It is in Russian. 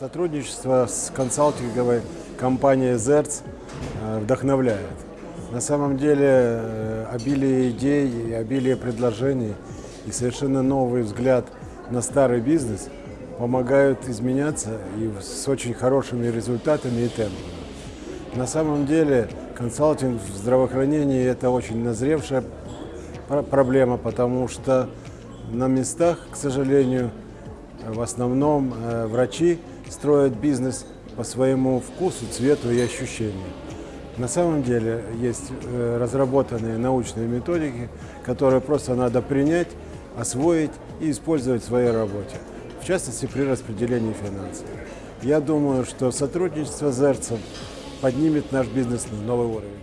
Сотрудничество с консалтинговой компанией ZERTS э, вдохновляет. На самом деле э, обилие идей и обилие предложений и совершенно новый взгляд на старый бизнес помогают изменяться и с очень хорошими результатами и темпами. На самом деле консалтинг в здравоохранении это очень назревшая проблема, потому что на местах, к сожалению, в основном э, врачи строят бизнес по своему вкусу, цвету и ощущению. На самом деле есть э, разработанные научные методики, которые просто надо принять, освоить и использовать в своей работе, в частности при распределении финансов. Я думаю, что сотрудничество с ЗЕРЦем поднимет наш бизнес на новый уровень.